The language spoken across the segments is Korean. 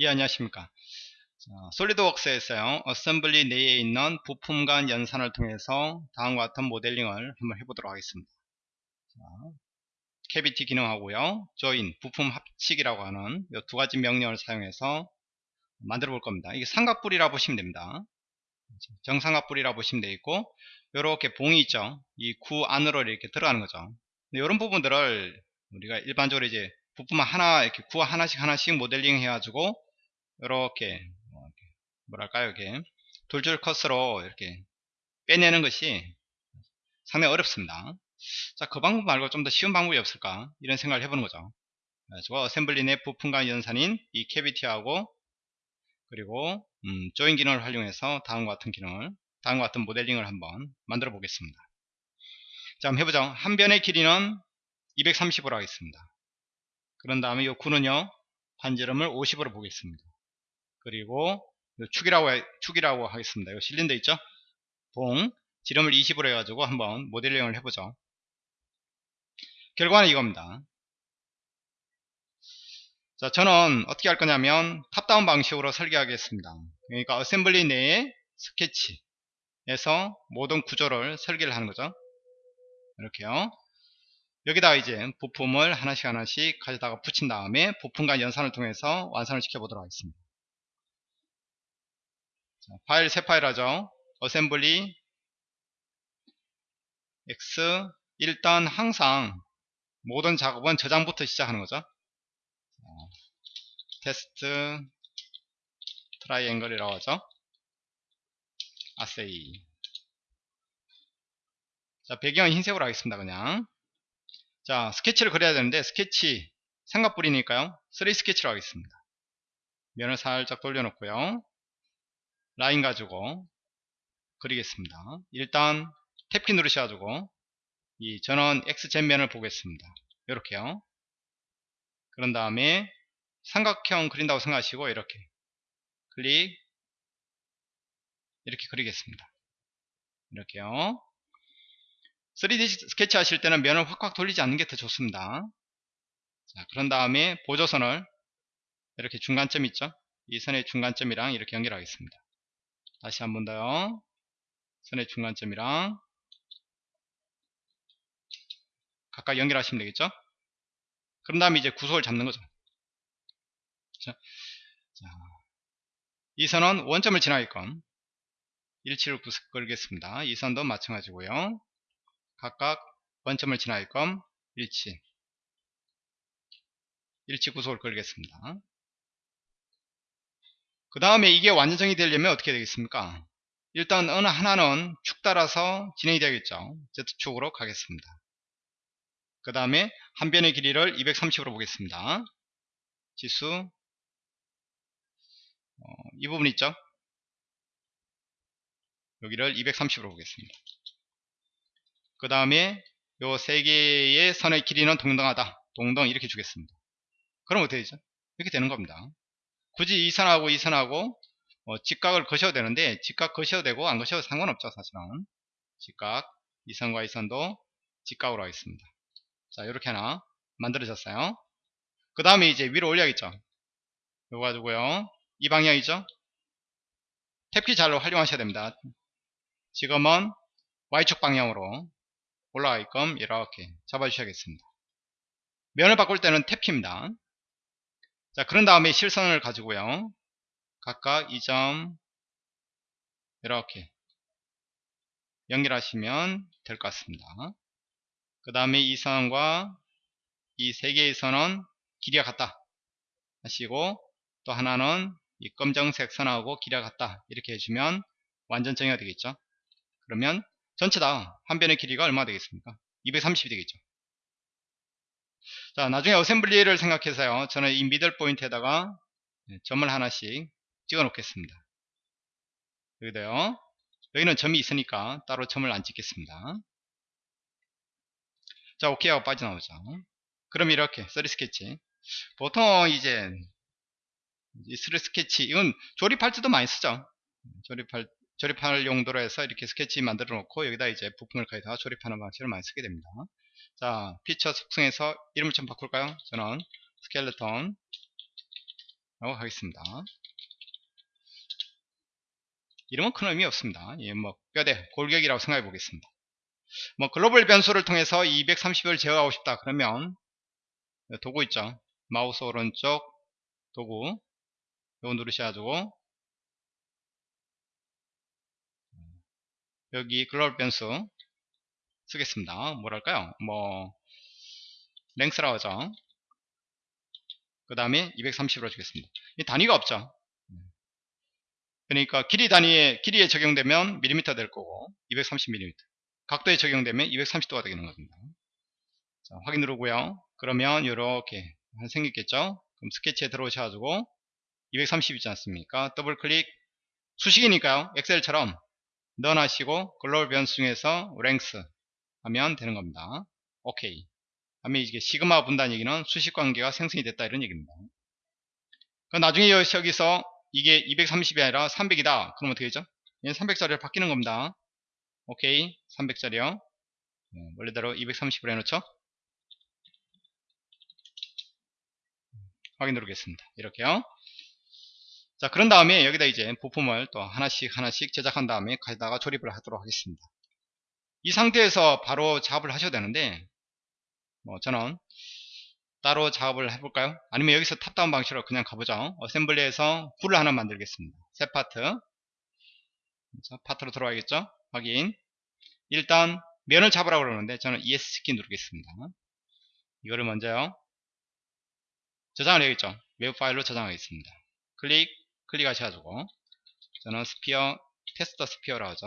예 안녕하십니까? 자, 솔리드웍스에서요 assembly 내에 있는 부품 간 연산을 통해서 다음과 같은 모델링을 한번 해보도록 하겠습니다. 자, cavity 기능하고요 join 부품 합치기라고 하는 이 두 가지 명령을 사용해서 만들어 볼 겁니다. 이게 삼각뿔이라 보시면 됩니다. 정삼각뿔이라 보시면 되겠고 이렇게 봉이 있죠? 이 구 안으로 이렇게 들어가는 거죠. 이런 부분들을 우리가 일반적으로 이제 부품 하나 이렇게 구 하나씩 하나씩 모델링 해가지고 이렇게 뭐 뭐랄까요 이게 돌출 컷으로 이렇게 빼내는 것이 상당히 어렵습니다. 자 그 방법 말고 좀 더 쉬운 방법이 없을까? 이런 생각을 해보는 거죠. 그래서 assembly 내 부품간 연산인 이 cavity하고 그리고 음, join 기능을 활용해서 다음과 같은 기능을 다음과 같은 모델링을 한번 만들어 보겠습니다. 자 한번 해보죠. 한 변의 길이는 230으로 하겠습니다 그런 다음에 이 구는요 반지름을 50으로 보겠습니다. 그리고 축이라고 축이라고 하겠습니다. 이 실린더 있죠? 봉 지름을 20으로 해가지고 한번 모델링을 해보죠. 결과는 이겁니다. 자 저는 어떻게 할 거냐면 top-down 방식으로 설계하겠습니다. 그러니까 assembly 내에 스케치에서 모든 구조를 설계를 하는 거죠. 이렇게요 여기다 이제 부품을 하나씩 하나씩 가져다가 붙인 다음에 부품간 연산을 통해서 완성을 시켜 보도록 하겠습니다. 자, 파일 새 파일 하죠? assembly x 일단 항상 모든 작업은 저장부터 시작하는 거죠? 자, test triangle이라고 하죠? assy. 자 배경은 흰색으로 하겠습니다 그냥 자 스케치를 그려야 되는데 스케치 삼각뿔이니까요. 3D 스케치로 하겠습니다. 면을 살짝 돌려놓고요. 라인 가지고 그리겠습니다. 일단 탭키 누르셔가지고 이 전원 XZ 면을 보겠습니다. 이렇게요. 그런 다음에 삼각형 그린다고 생각하시고 이렇게 클릭. 이렇게 그리겠습니다. 이렇게요 3D 스케치 하실 때는 면을 확확 돌리지 않는 게 더 좋습니다. 자, 그런 다음에 보조선을 이렇게 중간점 있죠? 이 선의 중간점이랑 이렇게 연결하겠습니다. 다시 한 번 더요. 선의 중간점이랑 각각 연결하시면 되겠죠? 그런 다음에 이제 구속을 잡는 거죠. 자, 자, 이 선은 원점을 지나게끔 일치를 걸겠습니다. 이 선도 마찬가지고요 각각 원점을 지나게끔 일치 일치 구속을 걸겠습니다. 그 다음에 이게 완전 정의되려면 어떻게 되겠습니까? 일단 어느 하나는 축 따라서 진행이 되겠죠. Z축으로 가겠습니다. 그 다음에 한 변의 길이를 230으로 보겠습니다. 지수 어, 이 부분 있죠? 여기를 230으로 보겠습니다 그 다음에 요 세 개의 선의 길이는 동등하다. 동등 이렇게 주겠습니다. 그럼 어떻게 되죠? 이렇게 되는 겁니다. 굳이 이 선하고 이 선하고 어, 직각을 거셔도 되는데 직각 거셔도 되고 안 거셔도 상관없죠 사실은. 직각 이 선과 이 선도 직각으로 하겠습니다. 자 이렇게 하나 만들어졌어요. 그 다음에 이제 위로 올려야겠죠? 이거 가지고요. 이 방향이죠? 탭키 잘로 활용하셔야 됩니다. 지금은 Y축 방향으로 올라가게끔 이렇게 잡아주셔야겠습니다. 면을 바꿀 때는 탭키입니다. 자, 그런 다음에 실선을 가지고요. 각각 이 점 이렇게 연결하시면 될 것 같습니다. 그 다음에 이 선과 이 세 개의 선은 길이가 같다 하시고 또 하나는 이 검정색 선하고 길이가 같다 이렇게 해주면 완전 정의가 되겠죠. 그러면 전체 다 한 변의 길이가 얼마 되겠습니까? 230이 되겠죠. 자 나중에 어셈블리를 생각해서요. 저는 이 미들 포인트에다가 네, 점을 하나씩 찍어 놓겠습니다. 여기도요. 여기는 점이 있으니까 따로 점을 안 찍겠습니다. 자 오케이 하고 빠져나오죠. 그럼 이렇게 3 스케치. 보통 이제 이3 스케치 이건 조립할 때도 많이 쓰죠. 조립할 조립할 용도로 해서 이렇게 스케치 만들어 놓고 여기다 이제 부품을 가져다 조립하는 방식을 많이 쓰게 됩니다. 자, 피처 속성에서 이름을 좀 바꿀까요? 저는 스켈레톤 라고 하겠습니다. 이름은 큰 의미 없습니다. 예, 뭐 뼈대 골격이라고 생각해 보겠습니다. 뭐 글로벌 변수를 통해서 230을 제어하고 싶다 그러면 도구 있죠. 마우스 오른쪽 도구. 이거 누르셔가지고 여기 글로벌 변수 쓰겠습니다. 뭐랄까요? 뭐 랭스라고 하죠. 그 다음에 230으로 주겠습니다. 이 단위가 없죠. 그러니까 길이 단위에 길이에 적용되면 밀리미터 될 거고 230mm 각도에 적용되면 230도가 되는 겁니다. 자, 확인 누르고요. 그러면 이렇게 생겼겠죠? 그럼 스케치에 들어오셔가지고 230 있지 않습니까? 더블 클릭. 수식이니까요. 엑셀처럼 넣어놔시고 글로벌 변수 중에서 랭스 하면 되는 겁니다. 오케이. 하면 이게 시그마 분단 얘기는 수식 관계가 생성이 됐다 이런 얘기입니다. 나중에 여기서 이게 230이 아니라 300이다. 그럼 어떻게 되죠? 300짜리로 바뀌는 겁니다. 오케이. 300짜리요. 원래대로 230으로 해놓죠? 확인 누르겠습니다. 이렇게요 자 그런 다음에 여기다 이제 부품을 또 하나씩 하나씩 제작한 다음에 가져다가 조립을 하도록 하겠습니다. 이 상태에서 바로 작업을 하셔야 되는데 뭐 저는 따로 작업을 해볼까요? 아니면 여기서 top-down 방식으로 그냥 가보죠. assembly에서 구를 하나 만들겠습니다. 새 파트. 자, 파트로 들어가겠죠? 확인. 일단 면을 잡으라고 그러는데 저는 ESC 누르겠습니다. 이거를 먼저요. 저장을 해야겠죠? 외부 파일로 저장하겠습니다. 클릭 클릭하셔가지고 저는 sphere test sphere라고 하죠.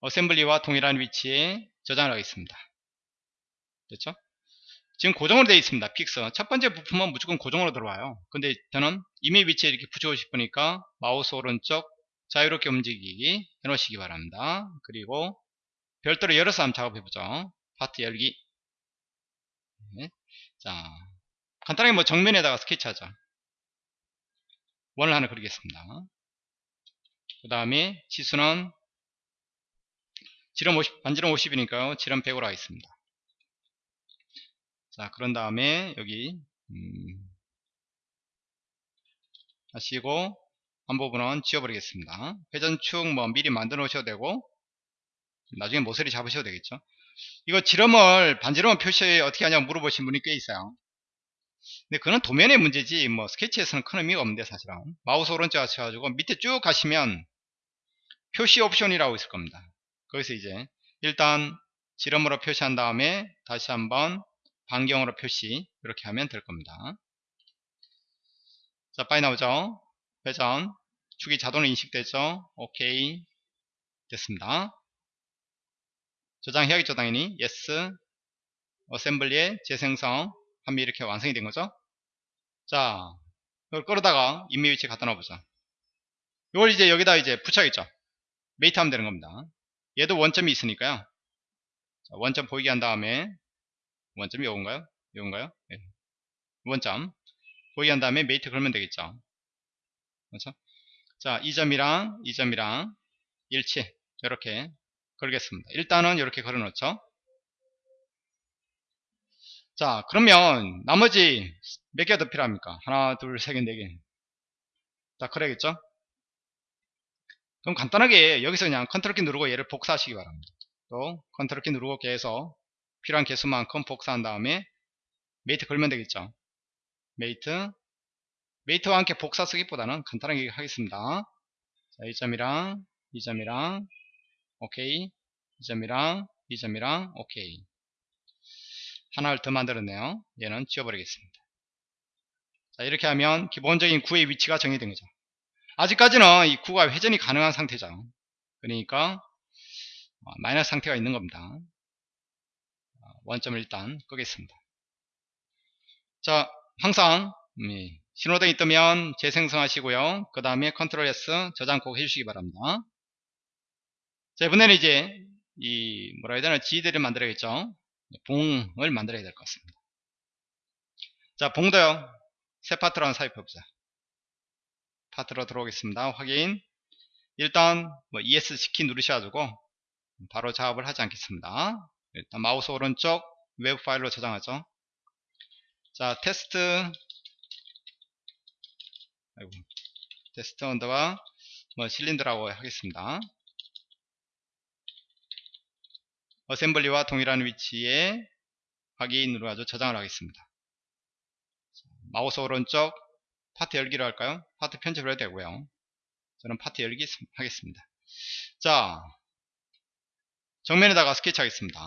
assembly와 동일한 위치에 저장을 하겠습니다. 됐죠? 지금 고정으로 되어 있습니다. fix 첫 번째 부품은 무조건 고정으로 들어와요. 근데 저는 임의 위치에 이렇게 붙이고 싶으니까 마우스 오른쪽 자유롭게 움직이기 해놓으시기 바랍니다. 그리고 별도로 열어서 한번 작업해보죠. 파트 열기. 네. 자 간단하게 뭐 정면에다가 스케치하자. 원을 하나 그리겠습니다. 그 다음에 지수는 지름 50, 반지름 50이니까요. 지름 100으로 하겠습니다. 자 그런 다음에 여기 음, 하시고 한 부분은 지워버리겠습니다. 회전축 뭐 미리 만들어 놓으셔도 되고 나중에 모서리 잡으셔도 되겠죠? 이거 지름을 반지름을 표시 어떻게 하냐 물어보신 분이 꽤 있어요 근데 그는 도면의 문제지 뭐 스케치에서는 큰 의미가 없는데 사실은. 마우스 오른쪽 하셔가지고 밑에 쭉 가시면 표시 옵션이라고 있을 겁니다. 거기서 이제 일단 지름으로 표시한 다음에 다시 한번 반경으로 표시 이렇게 하면 될 겁니다. 자 빨리 나오죠? 회전. 축이 자동으로 인식되죠? 오케이 됐습니다. 저장해야겠죠 당연히? Yes. assembly의 재생성 하면 이렇게 완성이 된 거죠 자 이걸 끌어다가 임의 위치에 갖다 놔보자 이걸 이제 여기다 이제 붙여야겠죠 mate 하면 되는 겁니다 얘도 원점이 있으니까요 자, 원점 보이게 한 다음에 원점이 요건가요? 요건가요? 네. 원점 보이게 한 다음에 mate 걸면 되겠죠 그렇죠? 자, 이 점이랑 이 점이랑 일치 이렇게 걸겠습니다. 일단은 이렇게 걸어 놓죠. 자, 그러면 나머지 몇 개가 더 필요합니까? 하나, 둘, 세 개, 네 개. 자, 그래야겠죠? 그럼 간단하게 여기서 그냥 컨트롤 키 누르고 얘를 복사하시기 바랍니다. 또 컨트롤 키 누르고 계속 필요한 개수만큼 복사한 다음에 mate 걸면 되겠죠. mate mate와 함께 복사 쓰기보다는 간단하게 하겠습니다. 자, 이 점이랑 이 점이랑 오케이 이 점이랑 이 점이랑 오케이 하나를 더 만들었네요. 얘는 지워버리겠습니다. 자, 이렇게 하면 기본적인 구의 위치가 정해된 거죠. 아직까지는 이 구가 회전이 가능한 상태죠. 그러니까 어, 마이너스 상태가 있는 겁니다. 어, 원점을 일단 끄겠습니다. 자, 항상 음, 신호등이 뜨면 재생성하시고요. 그 다음에 컨트롤 S 저장 꼭 해주시기 바랍니다. 자, 이번에는 이제 이 뭐라 해야 되나 지들을 만들어야겠죠. 봉을 만들어야 될 것 같습니다. 자, 봉도요. 새 파트로 한번 삽입해보자. 파트로 들어오겠습니다. 확인. 일단 뭐 ESC 키 누르셔가지고 바로 작업을 하지 않겠습니다. 일단 마우스 오른쪽 외부 파일로 저장하죠. 자 테스트 아이고 test under bar 뭐 실린더라고 하겠습니다 assembly와 동일한 위치에 확인으로 아주 저장을 하겠습니다. 마우스 오른쪽 파트 열기로 할까요? 파트 편집을 해도 되고요. 저는 파트 열기 하겠습니다. 자 정면에다가 스케치 하겠습니다.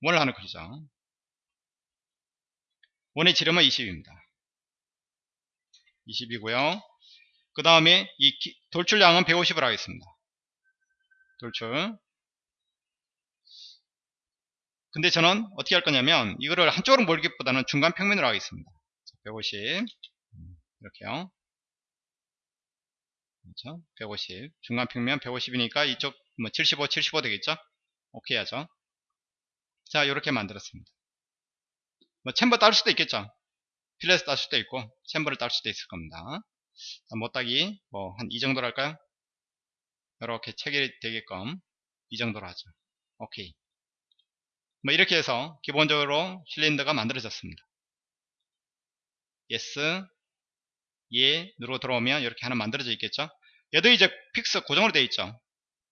원 하나 그리죠. 원의 지름은 20입니다. 20이고요. 그 다음에 이 돌출량은 150을 하겠습니다. 돌출 근데 저는 어떻게 할 거냐면 이거를 한쪽으로 몰기보다는 중간 평면으로 하겠습니다 150 이렇게요 그렇죠? 150 중간 평면 150이니까 이쪽 뭐 75, 75 되겠죠? 오케이 하죠. 자, 이렇게 만들었습니다. 뭐 챔버 딸 수도 있겠죠. 필렛을 딸 수도 있고 챔버를 딸 수도 있을 겁니다. 자, 못 따기 뭐 한 이 정도로 할까요? 이렇게 체결이 되게끔 이 정도로 하죠. 오케이. 뭐 이렇게 해서 기본적으로 실린더가 만들어졌습니다. yes, 예 누르고 들어오면 이렇게 하나 만들어져 있겠죠. 얘도 이제 fix 고정으로 되어 있죠.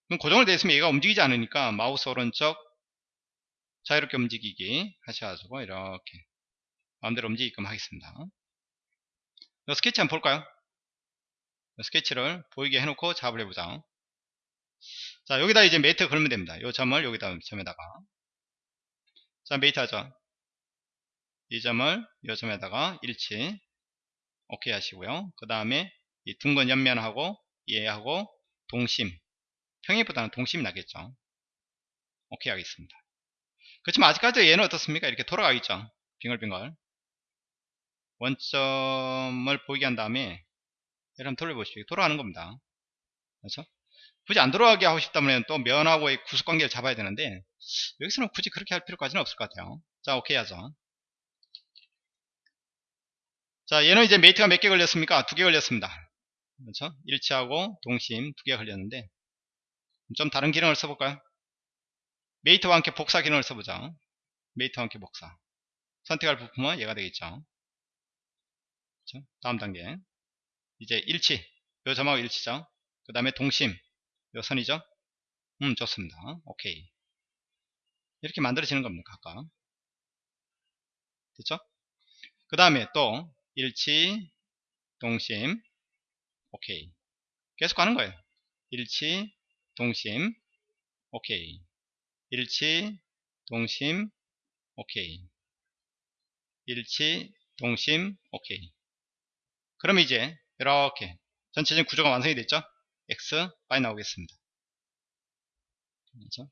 그럼 고정으로 되어 있으면 얘가 움직이지 않으니까 마우스 오른쪽 자유롭게 움직이기 하셔가지고 이렇게 마음대로 움직이게끔 하겠습니다. 이 스케치 한번 볼까요? 스케치를 보이게 해놓고 작업을 해보자. 자 여기다 이제 mate 걸면 됩니다. 이 점을 여기다 점에다가 자 하죠. 이 점을 이 점에다가 일치 오케이 하시고요. 그 다음에 이 둥근 옆면하고 얘하고 동심 평행보다는 동심이 나겠죠. 오케이 하겠습니다. 그렇지만 아직까지 얘는 어떻습니까? 이렇게 돌아가 있죠. 빙글빙글. 원점을 보이게 한 다음에 한번 돌려보십시오. 돌아가는 겁니다. 그렇죠? 굳이 안 돌아가게 하고 싶다면 또 면하고의 구속관계를 잡아야 되는데 여기서는 굳이 그렇게 할 필요까지는 없을 것 같아요. 자, 오케이 하죠. 자, 얘는 이제 메이트가 몇 개 걸렸습니까? 두 개 걸렸습니다. 그렇죠? 일치하고 동심 두 개 걸렸는데 좀 다른 기능을 써볼까요? mate와 함께 복사 기능을 써보자. mate와 함께 복사. 선택할 부품은 얘가 되겠죠. 그렇죠? 다음 단계. 이제 일치. 요 점하고 일치죠. 그 다음에 동심. 요 선이죠. 음, 좋습니다. 오케이. 이렇게 만들어지는 겁니다. 각각. 됐죠? 그 다음에 또 일치, 동심, 오케이. 계속 가는 거예요. 일치, 동심, 오케이. 일치, 동심, 오케이. 일치, 동심, 오케이. 그럼 이제 이렇게 전체적인 구조가 완성이 됐죠? X, Y 나오겠습니다. 그렇죠?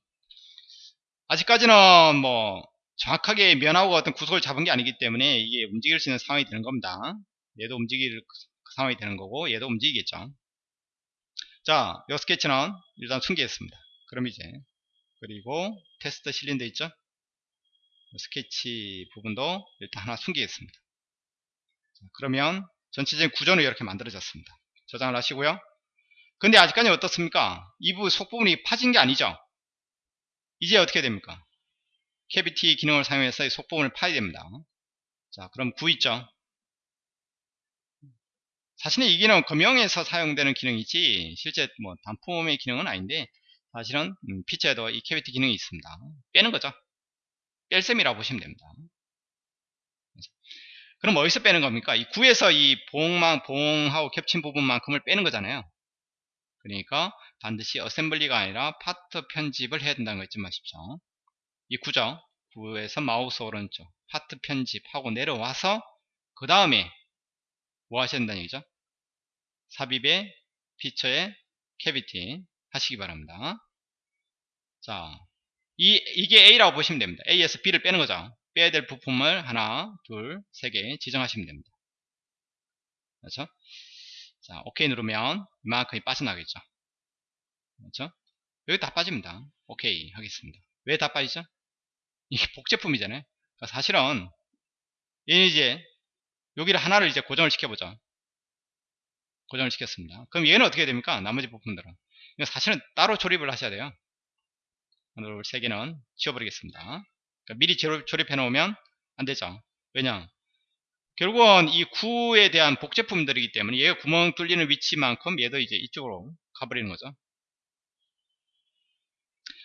아직까지는 뭐 정확하게 면하고 어떤 구속을 잡은 게 아니기 때문에 이게 움직일 수 있는 상황이 되는 겁니다. 얘도 움직일 상황이 되는 거고 얘도 움직이겠죠. 자, 이 스케치는 일단 숨기겠습니다. 그럼 이제 그리고 테스트 실린더 있죠? 스케치 부분도 일단 하나 숨기겠습니다. 자, 그러면 전체적인 구조는 이렇게 만들어졌습니다. 저장을 하시고요. 근데 아직까지 어떻습니까? 이부 속부분이 파진 게 아니죠? 이제 어떻게 됩니까? cavity 기능을 사용해서 이 속부분을 파야 됩니다. 자, 그럼 구 있죠? 사실은 이 기능은 금형에서 사용되는 기능이지 실제 뭐 단품의 기능은 아닌데 사실은 음, 피처에도 이 cavity 기능이 있습니다. 빼는 거죠. 뺄셈이라고 보시면 됩니다. 그럼 어디서 빼는 겁니까? 이 구에서 이 봉만 봉하고 겹친 부분만큼을 빼는 거잖아요. 그러니까 반드시 assembly가 아니라 파트 편집을 해야 된다는 거 잊지 마십시오. 이 구죠. 구에서 마우스 오른쪽 파트 편집하고 내려와서 그 다음에 뭐 하셔야 된다는 얘기죠? 삽입의 피처의 cavity 하시기 바랍니다. 자, 이, 이게 A라고 보시면 됩니다. A에서 B를 빼는 거죠. 빼야 될 부품을 하나, 둘, 세 개 지정하시면 됩니다. 그렇죠? 자, OK 누르면 이만큼이 빠져나가겠죠. 그렇죠? 여기 다 빠집니다. OK 하겠습니다. 왜 다 빠지죠? 이게 복제품이잖아요. 그러니까 사실은 얘는 이제 여기를 하나를 이제 고정을 시켜보죠. 고정을 시켰습니다. 그럼 얘는 어떻게 됩니까? 나머지 부품들은. 사실은 따로 조립을 하셔야 돼요. 오늘 세 개는 지워버리겠습니다. 그러니까 미리 조립, 해 놓으면 안 되죠. 왜냐? 결국은 이 구에 대한 복제품들이기 때문에 얘가 구멍 뚫리는 위치만큼 얘도 이제 이쪽으로 가버리는 거죠.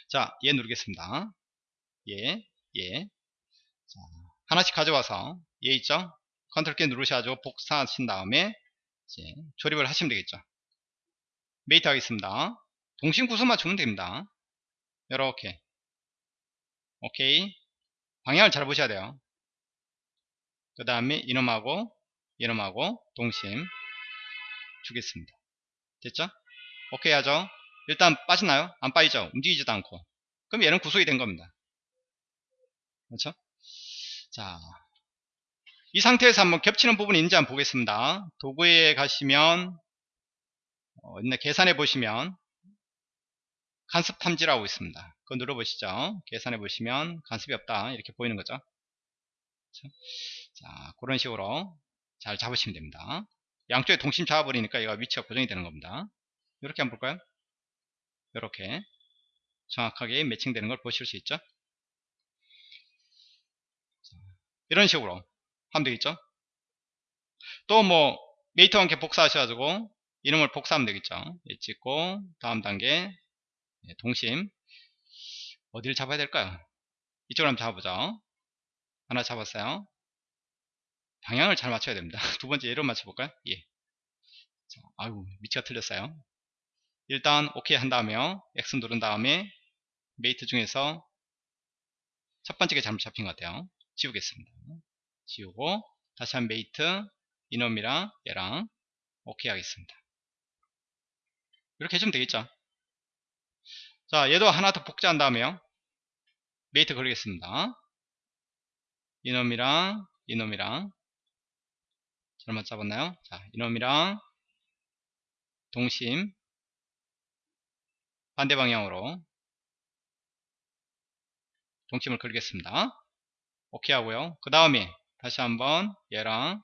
자, 얘 누르겠습니다. 얘, 얘. 자, 하나씩 가져와서 얘 있죠? 컨트롤 키 누르셔가지고 복사하신 다음에 이제 조립을 하시면 되겠죠. mate 하겠습니다. 동심 구성만 주면 됩니다. 이렇게 오케이 방향을 잘 보셔야 돼요. 그 다음에 이놈하고 이놈하고 동심 주겠습니다. 됐죠? 오케이 하죠? 일단 빠지나요? 안 빠지죠? 움직이지도 않고 그럼 얘는 구속이 된 겁니다. 그렇죠? 자, 이 상태에서 한번 겹치는 부분이 있는지 한번 보겠습니다. 도구에 가시면 어, 계산해 보시면 간섭 탐지라고 있습니다. 그거 눌러보시죠. 계산해 보시면 간섭이 없다 이렇게 보이는 거죠. 그렇죠? 자 그런 식으로 잘 잡으시면 됩니다. 양쪽에 동심 잡아버리니까 얘가 위치가 고정이 되는 겁니다. 이렇게 한번 볼까요? 이렇게 정확하게 매칭되는 걸 보실 수 있죠. 이런 식으로 하면 되겠죠. 또 뭐 메이터와 함께 복사하셔가지고 이름을 복사하면 되겠죠. 예, 찍고 다음 단계 예, 동심 어디를 잡아야 될까요? 이쪽으로 한번 잡아보죠. 하나 잡았어요. 방향을 잘 맞춰야 됩니다. 두 번째 얘로 맞춰볼까요? 예. 자, 아이고 위치가 틀렸어요. 일단 오케이 한 다음에 X 누른 다음에 mate 중에서 첫 번째가 잘못 잡힌 것 같아요. 지우겠습니다. 지우고 다시 한 mate 이놈이랑 얘랑 오케이 하겠습니다. 이렇게 해주면 되겠죠. 자 얘도 하나 더 복제한 다음에요. mate 걸리겠습니다. 이놈이랑 이놈이랑 잘못 잡았나요? 자 이놈이랑 동심 반대 방향으로 동심을 걸겠습니다. 오케이 하고요. 그 다음에 다시 한번 얘랑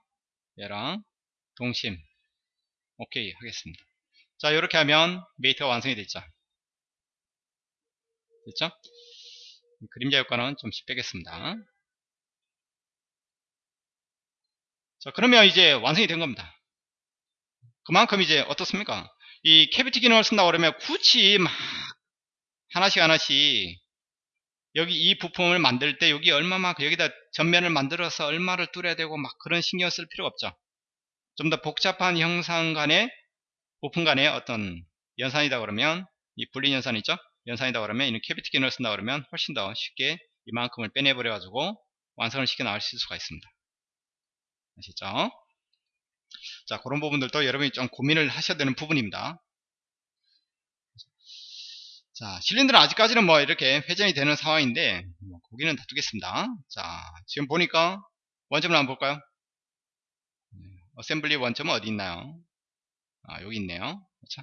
얘랑 동심 오케이 하겠습니다. 자 이렇게 하면 mate가 완성이 됐죠. 됐죠? 그림자 효과는 좀씩 빼겠습니다. 자 그러면 이제 완성이 된 겁니다. 그만큼 이제 어떻습니까? 이 cavity 기능을 쓴다 그러면 굳이 막 하나씩 하나씩 여기 이 부품을 만들 때 여기 얼마만큼 여기다 전면을 만들어서 얼마를 뚫어야 되고 막 그런 신경 쓸 필요가 없죠. 좀 더 복잡한 형상 간의 부품 간의 어떤 연산이다 그러면 이 분리 연산 있죠? 연산이다 그러면 이 cavity 기능을 쓴다 그러면 훨씬 더 쉽게 이만큼을 빼내버려 가지고 완성을 시켜 나갈 수가 있습니다. 아시죠? 자 그런 부분들도 여러분이 좀 고민을 하셔야 되는 부분입니다. 자, 실린더는 아직까지는 뭐 이렇게 회전이 되는 상황인데, 뭐 거기는 다 두겠습니다. 자, 지금 보니까 원점을 한번 볼까요? 네, assembly 원점은 어디 있나요? 아, 여기 있네요. 그렇죠?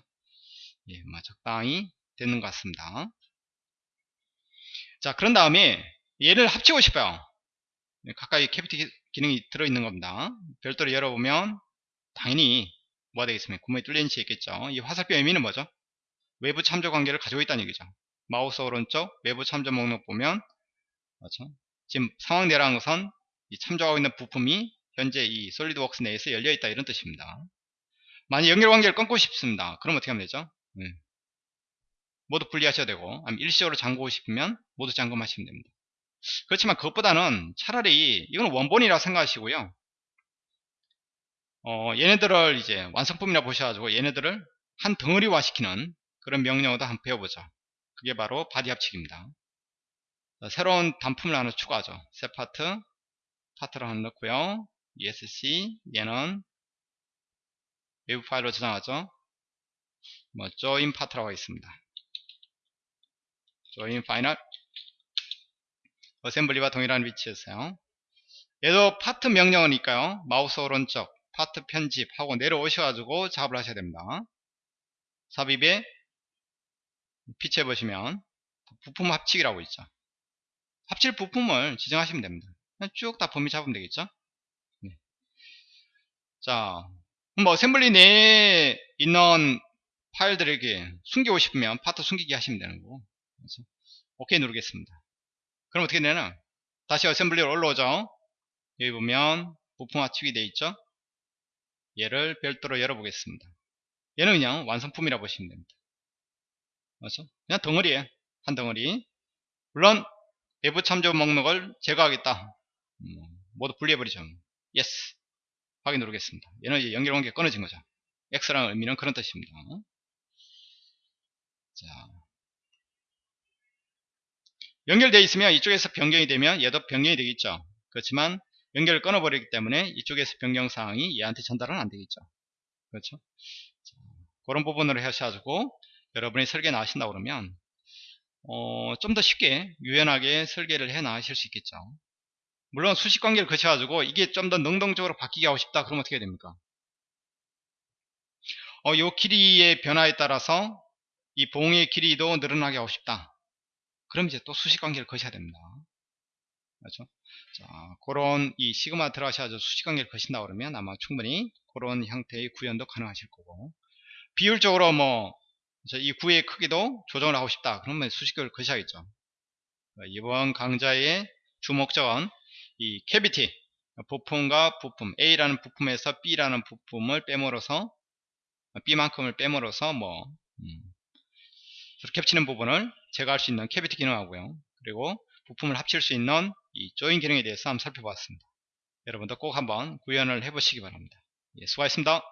예, 뭐 적당히 되는 것 같습니다. 자, 그런 다음에 얘를 합치고 싶어요. 네, 각각이 cavity 기능이 들어있는 겁니다. 별도로 열어보면 당연히 뭐가 되겠습니까? 구멍이 뚫린 채 있겠죠. 이 화살표 의미는 뭐죠? 외부 참조 관계를 가지고 있다는 얘기죠. 마우스 오른쪽 외부 참조 목록 보면 그렇죠? 지금 상황 내라는 것은 이 참조하고 있는 부품이 현재 이 솔리드웍스 내에서 열려 있다 이런 뜻입니다. 만약 연결 관계를 끊고 싶습니다. 그럼 어떻게 하면 되죠? 네. 모두 분리하셔야 되고 아니면 일시적으로 잠그고 싶으면 모두 잠금하시면 됩니다. 그렇지만 그것보다는 차라리 이건 원본이라 생각하시고요. 어, 얘네들을 이제 완성품이라 보셔가지고 얘네들을 한 덩어리화 시키는 그런 명령어도 한번 배워보죠. 그게 바로 body 합치기입니다. 새로운 단품을 하나 추가하죠. 새 파트, 파트를 하나 넣고요. ESC, 얘는 외부 파일로 저장하죠. 뭐, join 파트라고 있습니다. join final, assembly와 동일한 위치에서요. 얘도 파트 명령어니까요. 마우스 오른쪽, 파트 편집하고 내려오셔가지고 작업을 하셔야 됩니다. 삽입에 피치해 보시면 부품 합치기라고 있죠. 합칠 부품을 지정하시면 됩니다. 쭉 다 범위 잡으면 되겠죠. 네. 자, 뭐 assembly 내에 있는 파일들에게 숨기고 싶으면 파트 숨기기 하시면 되는 거고. 그래서 오케이 누르겠습니다. 그럼 어떻게 되나? 다시 assembly로 올라오죠. 여기 보면 부품 압축이 되어 있죠? 얘를 별도로 열어보겠습니다. 얘는 그냥 완성품이라 고 보시면 됩니다. 그렇죠? 그냥 덩어리에 한 덩어리. 물론 외부 참조 목록을 제거하겠다. 음, 모두 분리해버리죠. Yes 확인 누르겠습니다. 얘는 이제 연결 관계 끊어진 거죠. X라는 의미는 그런 뜻입니다. 자 연결되어 있으면 이쪽에서 변경이 되면 얘도 변경이 되겠죠. 그렇지만 연결을 끊어버리기 때문에 이쪽에서 변경 사항이 얘한테 전달은 안 되겠죠. 그렇죠? 자, 그런 부분으로 하셔가지고 여러분이 설계 나가신다 그러면 어, 좀 더 쉽게 유연하게 설계를 해 나가실 수 있겠죠. 물론 수식 관계를 거쳐가지고 이게 좀 더 능동적으로 바뀌게 하고 싶다 그러면 어떻게 됩니까? 어, 요 길이의 변화에 따라서 이 봉의 길이도 늘어나게 하고 싶다 그럼 이제 또 수식 관계를 거셔야 됩니다. 그렇죠? 자 그런 이 시그마 들어가셔서 수식 관계를 거신다 그러면 아마 충분히 그런 형태의 구현도 가능하실 거고. 비율적으로 뭐 이 구의 크기도 조정을 하고 싶다. 그러면 수식을 거셔야겠죠. 이번 강좌의 주목적은 이 cavity 부품과 부품 A라는 부품에서 B라는 부품을 빼물어서 B만큼을 빼물어서 뭐 음, 겹치는 부분을 제거할 수 있는 캐비티 기능하고요. 그리고 부품을 합칠 수 있는 이 조인 기능에 대해서 한번 살펴봤습니다. 여러분도 꼭 한번 구현을 해 보시기 바랍니다. 예, 수고하셨습니다